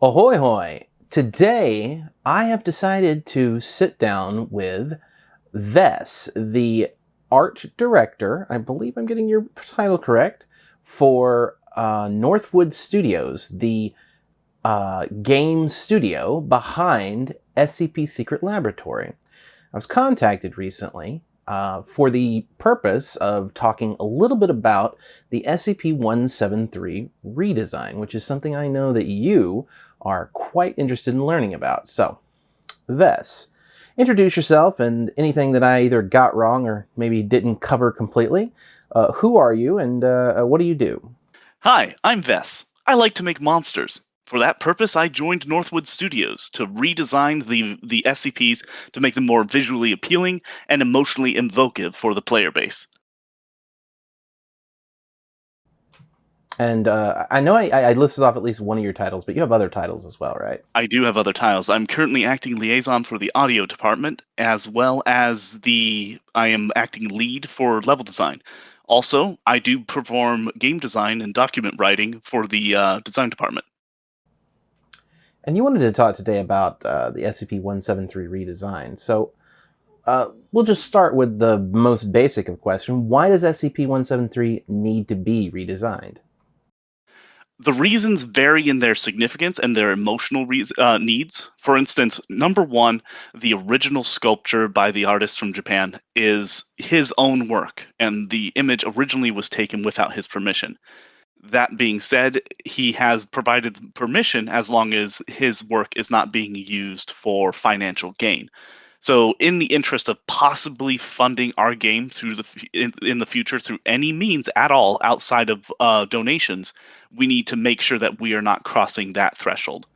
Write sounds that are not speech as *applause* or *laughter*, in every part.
Ahoy hoy! Today I have decided to sit down with Vess, the art director, I believe I'm getting your title correct, for uh, Northwood Studios, the uh, game studio behind SCP Secret Laboratory. I was contacted recently uh, for the purpose of talking a little bit about the SCP-173 redesign, which is something I know that you are quite interested in learning about. So, Vess, introduce yourself and anything that I either got wrong or maybe didn't cover completely. Uh, who are you and uh, what do you do? Hi, I'm Vess. I like to make monsters. For that purpose, I joined Northwood Studios to redesign the, the SCPs to make them more visually appealing and emotionally evocative for the player base. And uh, I know I, I, listed off at least one of your titles, but you have other titles as well, right? I do have other titles. I'm currently acting liaison for the audio department, as well as the I am acting lead for level design. Also, I do perform game design and document writing for the uh, design department. And you wanted to talk today about uh, the SCP-173 redesign. So uh, we'll just start with the most basic of question. Why does SCP-173 need to be redesigned? The reasons vary in their significance and their emotional uh, needs. For instance, number one, the original sculpture by the artist from Japan is his own work, and the image originally was taken without his permission. That being said, he has provided permission as long as his work is not being used for financial gain. So, in the interest of possibly funding our game through the in, in the future through any means at all outside of uh, donations, we need to make sure that we are not crossing that threshold.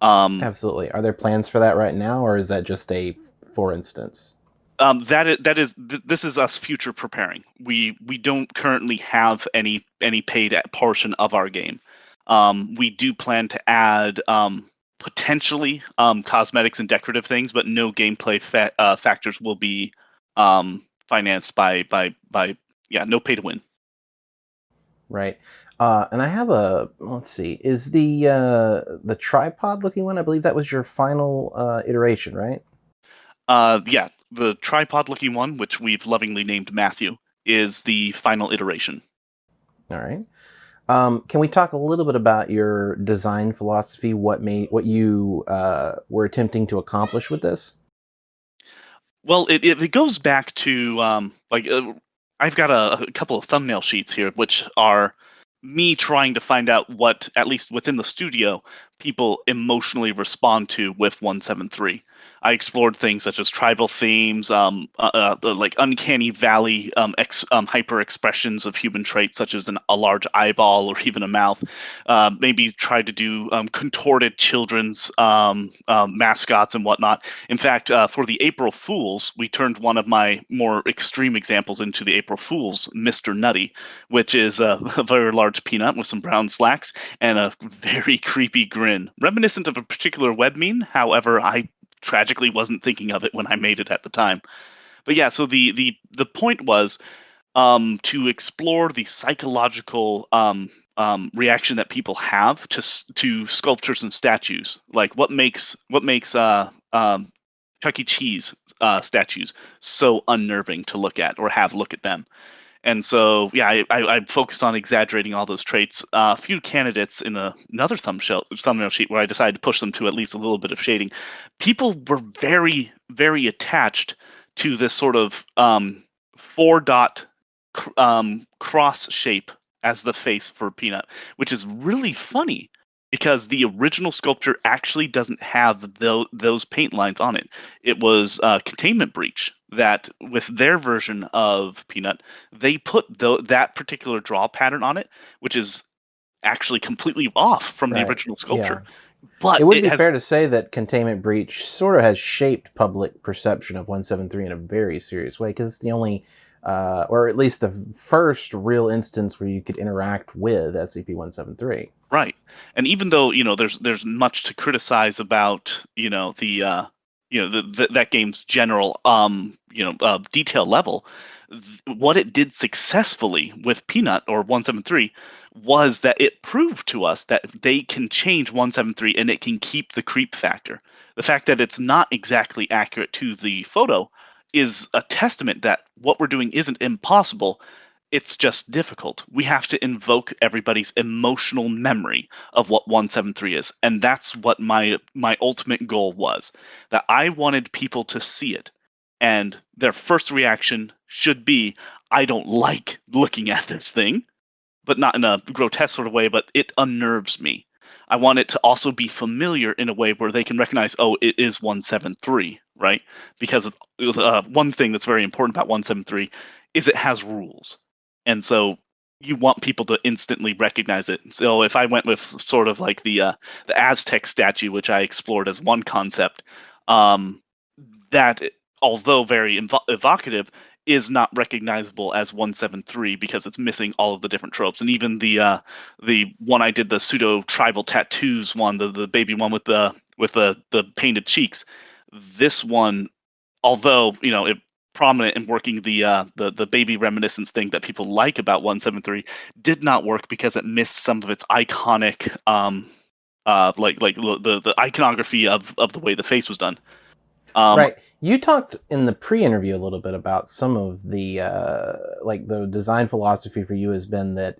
Um, Absolutely. Are there plans for that right now, or is that just a for instance? um, that is that is th- this is us future preparing. We we don't currently have any any paid portion of our game. Um, we do plan to add um, potentially um, cosmetics and decorative things, but no gameplay fa- uh, factors will be um, financed by by by yeah no pay to win. Right. Uh, and I have a let's see, is the uh, the tripod looking one? I believe that was your final uh, iteration, right? Uh, yeah, the tripod looking one, which we've lovingly named Matthew, is the final iteration. All right. Um, can we talk a little bit about your design philosophy? What made what you uh, were attempting to accomplish with this? Well, it, it, goes back to um, like uh, I've got a, a couple of thumbnail sheets here, which are me trying to find out what, at least within the studio, people emotionally respond to with 173. I explored things such as tribal themes, um, uh, uh, like uncanny valley um, ex, um, hyper expressions of human traits, such as an, a large eyeball or even a mouth. Uh, maybe tried to do um, contorted children's um, mascots and whatnot. In fact, uh, for the April Fools, we turned one of my more extreme examples into the April Fools, Mr. Nutty, which is a, *laughs* a very large peanut with some brown slacks and a very creepy grin, reminiscent of a particular web meme. However, I tragically wasn't thinking of it when I made it at the time. But yeah, so the the the point was um, to explore the psychological um, um, reaction that people have to to sculptures and statues. Like what makes what makes uh, um, Chuck E. Cheese uh, statues so unnerving to look at or have look at them. And so, yeah, I, I, I focused on exaggerating all those traits. Uh, a few candidates in a, another thumbnail, thumbnail sheet where I decided to push them to at least a little bit of shading. People were very, very attached to this sort of um, four dot um, cross shape as the face for Peanut, which is really funny because the original sculpture actually doesn't have the, those paint lines on it. It was uh, Containment Breach that, with their version of Peanut, they put the, that particular draw pattern on it, which is actually completely off from right. the original sculpture. Yeah. But it would it be has... fair to say that Containment Breach sort of has shaped public perception of 173 in a very serious way because it's the only uh, or at least the first real instance where you could interact with SCP-173. Right, and even though you know there's there's much to criticize about you know the uh, you know the, the, that game's general um, you know uh, detail level, what it did successfully with Peanut or 173 was that it proved to us that they can change 173 and it can keep the creep factor. The fact that it's not exactly accurate to the photo is a testament that what we're doing isn't impossible. It's just difficult. We have to invoke everybody's emotional memory of what 173 is. And that's what my my ultimate goal was. That I wanted people to see it. And their first reaction should be, I don't like looking at this thing, but not in a grotesque sort of way, but it unnerves me. I want it to also be familiar in a way where they can recognize, oh, it is 173, right? Because uh, one thing that's very important about 173 is it has rules. And so you want people to instantly recognize it. So if I went with sort of like the uh, the Aztec statue, which I explored as one concept, um, that although very evo- evocative, is not recognizable as 173 because it's missing all of the different tropes and even the uh the one i did the pseudo tribal tattoos one the, the baby one with the with the the painted cheeks this one although you know it prominent in working the uh the the baby reminiscence thing that people like about 173 did not work because it missed some of its iconic um uh like like the the iconography of of the way the face was done um, right. You talked in the pre-interview a little bit about some of the uh, like the design philosophy for you has been that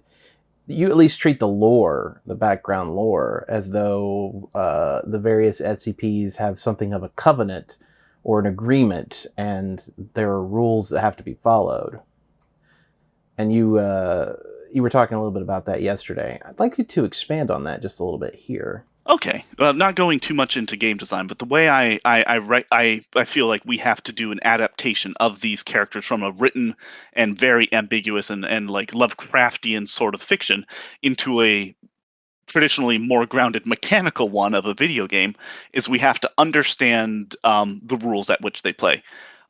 you at least treat the lore, the background lore, as though uh, the various SCPs have something of a covenant or an agreement, and there are rules that have to be followed. And you uh, you were talking a little bit about that yesterday. I'd like you to expand on that just a little bit here. Okay, well, not going too much into game design, but the way I I I, I I feel like we have to do an adaptation of these characters from a written and very ambiguous and and like Lovecraftian sort of fiction into a traditionally more grounded mechanical one of a video game is we have to understand um, the rules at which they play.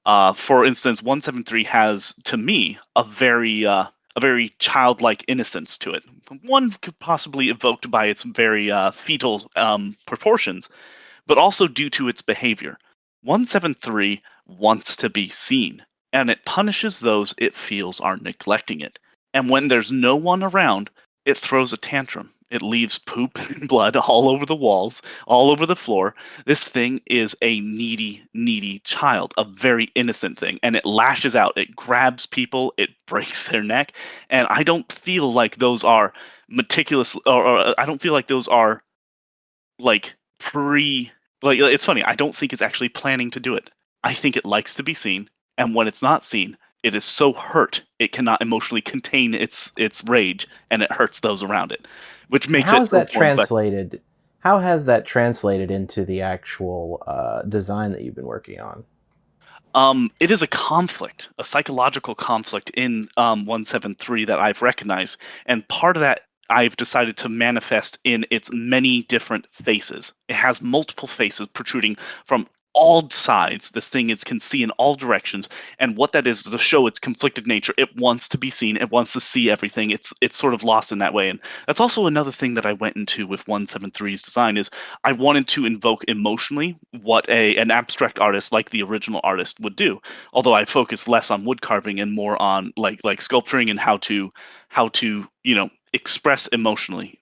Uh, for instance, 173 has to me a very uh, a very childlike innocence to it. One could possibly evoked by its very uh, fetal um, proportions, but also due to its behavior. 173 wants to be seen, and it punishes those it feels are neglecting it. And when there's no one around, it throws a tantrum. It leaves poop *laughs* and blood all over the walls, all over the floor. This thing is a needy, needy child, a very innocent thing. And it lashes out, it grabs people, it *laughs* breaks their neck. And I don't feel like those are meticulous, or, or uh, I don't feel like those are like pre. Like, it's funny, I don't think it's actually planning to do it. I think it likes to be seen. And when it's not seen, it is so hurt it cannot emotionally contain its its rage and it hurts those around it which makes how's that translated how has that translated into the actual uh, design that you've been working on um, it is a conflict, a psychological conflict in um, 173 that I've recognized. And part of that I've decided to manifest in its many different faces. It has multiple faces protruding from all sides. This thing is can see in all directions, and what that is to show its conflicted nature. It wants to be seen. It wants to see everything. It's it's sort of lost in that way, and that's also another thing that I went into with 173's design is I wanted to invoke emotionally what a an abstract artist like the original artist would do. Although I focus less on wood carving and more on like like sculpturing and how to how to you know express emotionally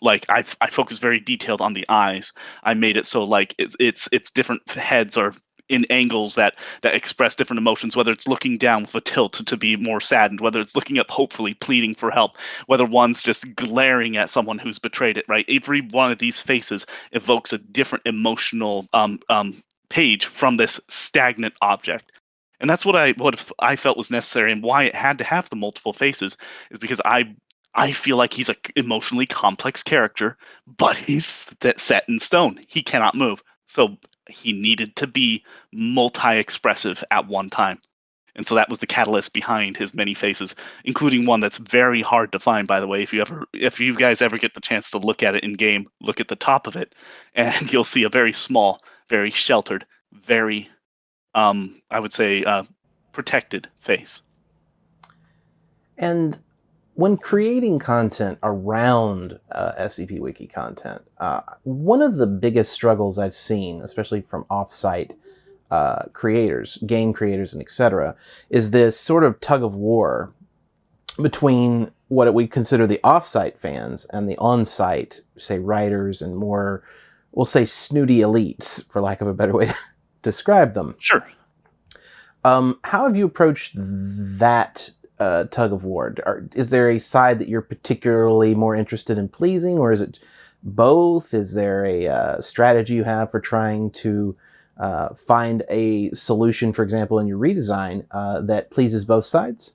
like I I focus very detailed on the eyes. I made it so like it's it's it's different heads are in angles that that express different emotions whether it's looking down with a tilt to, to be more saddened whether it's looking up hopefully pleading for help whether one's just glaring at someone who's betrayed it right every one of these faces evokes a different emotional um, um, page from this stagnant object and that's what i what i felt was necessary and why it had to have the multiple faces is because i I feel like he's a emotionally complex character, but he's set in stone. He cannot move. So he needed to be multi-expressive at one time. And so that was the catalyst behind his many faces, including one that's very hard to find, by the way. If you ever if you guys ever get the chance to look at it in game, look at the top of it, *laughs* and you'll see a very small, very sheltered, very um, I would say uh, protected face. And when creating content around uh, SCP Wiki content, uh, one of the biggest struggles I've seen, especially from offsite uh, creators, game creators, and etc., is this sort of tug of war between what we consider the off-site fans and the on-site, say, writers and more, we'll say, snooty elites, for lack of a better way to *laughs* describe them. Sure. Um, how have you approached that uh, tug of war? Are, is there a side that you're particularly more interested in pleasing, or is it both? Is there a uh, strategy you have for trying to uh, find a solution, for example, in your redesign uh, that pleases both sides?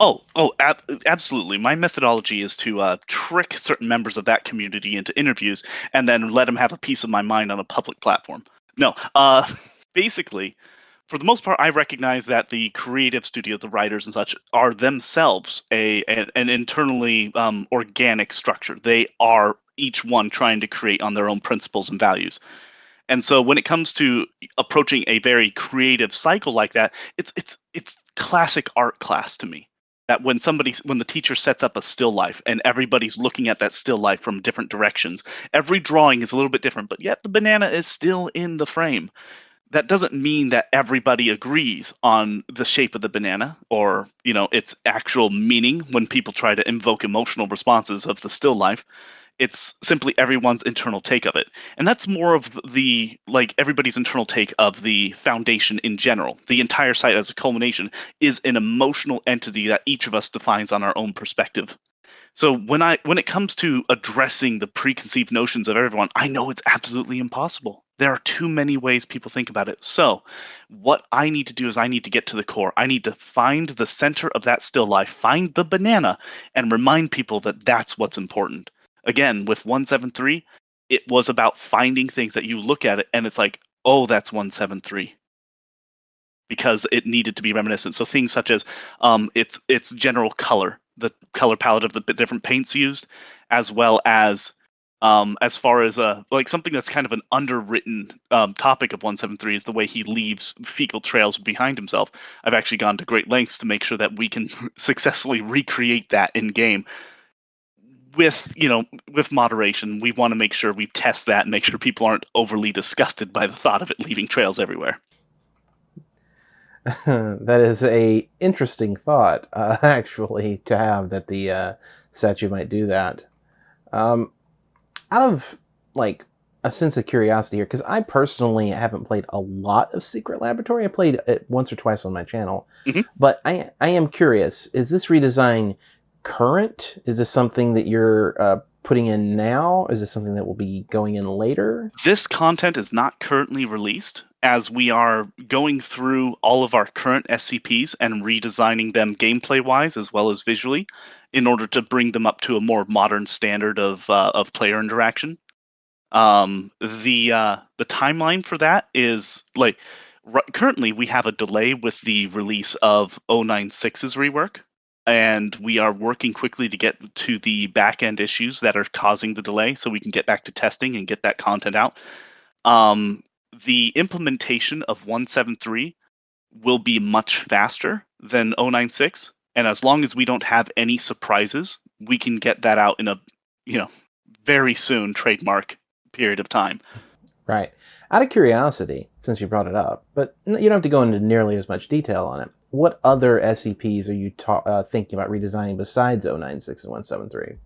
Oh, oh, ab- absolutely. My methodology is to uh, trick certain members of that community into interviews and then let them have a piece of my mind on a public platform. No, uh, *laughs* basically, for the most part, I recognize that the creative studio, the writers and such, are themselves a an, an internally um, organic structure. They are each one trying to create on their own principles and values. And so when it comes to approaching a very creative cycle like that, it's it's it's classic art class to me that when somebody when the teacher sets up a still life and everybody's looking at that still life from different directions every drawing is a little bit different but yet the banana is still in the frame that doesn't mean that everybody agrees on the shape of the banana or you know its actual meaning when people try to invoke emotional responses of the still life. It's simply everyone's internal take of it. And that's more of the like everybody's internal take of the foundation in general. The entire site as a culmination is an emotional entity that each of us defines on our own perspective. So when i when it comes to addressing the preconceived notions of everyone i know it's absolutely impossible there are too many ways people think about it. So what i need to do is i need to get to the core. I need to find the center of that still life find the banana and remind people that that's what's important. Again with 173 it was about finding things that you look at it and it's like oh that's 173 because it needed to be reminiscent. So things such as um, its its general color the color palette of the different paints used as well as um, as far as uh, like something that's kind of an underwritten um, topic of 173 is the way he leaves fecal trails behind himself. I've actually gone to great lengths to make sure that we can *laughs* successfully recreate that in game. With you know with moderation we want to make sure we test that and make sure people aren't overly disgusted by the thought of it leaving trails everywhere. *laughs* That is a interesting thought uh, *laughs* actually to have that the uh, statue might do that. Um, out of like a sense of curiosity here because i personally haven't played a lot of secret laboratory i played it once or twice on my channel mm-hmm. but i i am curious is this redesign current? Is this something that you're uh, putting in now? Is this something that will be going in later? This content is not currently released as we are going through all of our current SCPs and redesigning them gameplay wise as well as visually in order to bring them up to a more modern standard of, uh, of player interaction. Um, the uh, the timeline for that is like currently we have a delay with the release of 096's rework and we are working quickly to get to the back end issues that are causing the delay so we can get back to testing and get that content out. Um, the implementation of 173 will be much faster than 096 and as long as we don't have any surprises we can get that out in a you know very soon trademark period of time right out of curiosity since you brought it up but you don't have to go into nearly as much detail on it what other SCPs are you ta- uh, thinking about redesigning besides 096 and 173?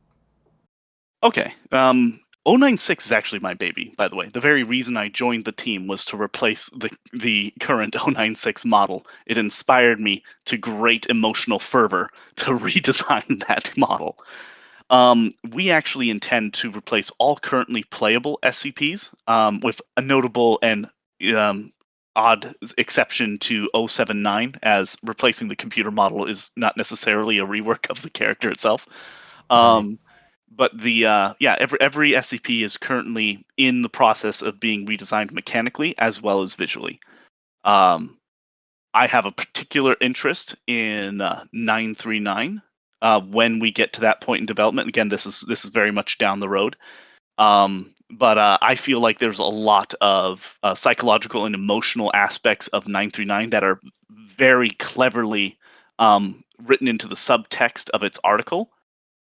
Okay. Um, 096 is actually my baby, by the way. The very reason I joined the team was to replace the the current 096 model. It inspired me to great emotional fervor to *laughs* redesign that model. Um, we actually intend to replace all currently playable SCPs um, with a notable and um, odd exception to 079 as replacing the computer model is not necessarily a rework of the character itself. Um, right. But the uh, yeah, every every SCP is currently in the process of being redesigned mechanically as well as visually. Um, I have a particular interest in uh, 939 uh, when we get to that point in development. Again, this is this is very much down the road. Um, but uh, I feel like there's a lot of uh, psychological and emotional aspects of 939 that are very cleverly um, written into the subtext of its article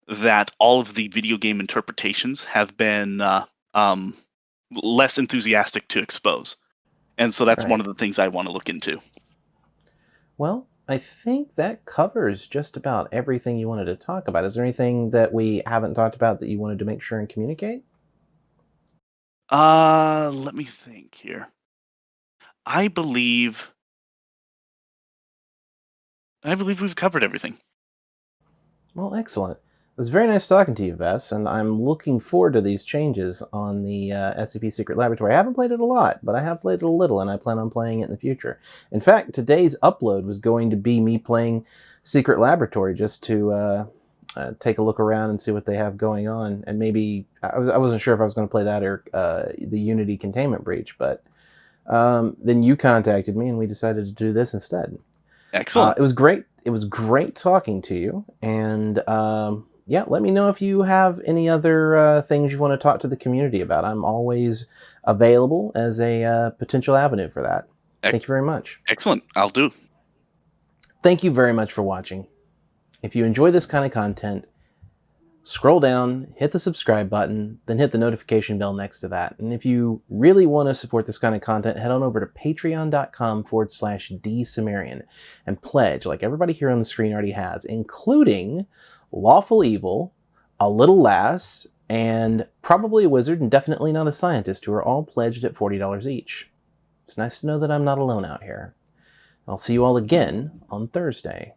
that all of the video game interpretations have been uh, um, less enthusiastic to expose. and so that's Right. one of the things I want to look into. Well, I think that covers just about everything you wanted to talk about. Is there anything that we haven't talked about that you wanted to make sure and communicate? Uh, let me think here. I believe I believe we've covered everything. Well, excellent. It was very nice talking to you, Vess, and I'm looking forward to these changes on the uh, SCP Secret Laboratory. I haven't played it a lot, but I have played it a little, and I plan on playing it in the future. In fact, today's upload was going to be me playing Secret Laboratory just to uh, uh, take a look around and see what they have going on, and maybe I, was, I wasn't sure if I was going to play that or uh, the Unity Containment Breach, but um, then you contacted me, and we decided to do this instead. Excellent. Uh, it was great. It was great talking to you, and um, yeah, let me know if you have any other uh, things you want to talk to the community about. I'm always available as a uh, potential avenue for that. Ec- Thank you very much. Excellent. I'll do. Thank you very much for watching. If you enjoy this kind of content, scroll down, hit the subscribe button, then hit the notification bell next to that. And if you really want to support this kind of content, head on over to patreon.com forward slash dsumerian and pledge, like everybody here on the screen already has, including Lawful Evil, A Little Lass, and probably a wizard and definitely not a scientist, who are all pledged at $40 each. It's nice to know that I'm not alone out here. I'll see you all again on Thursday.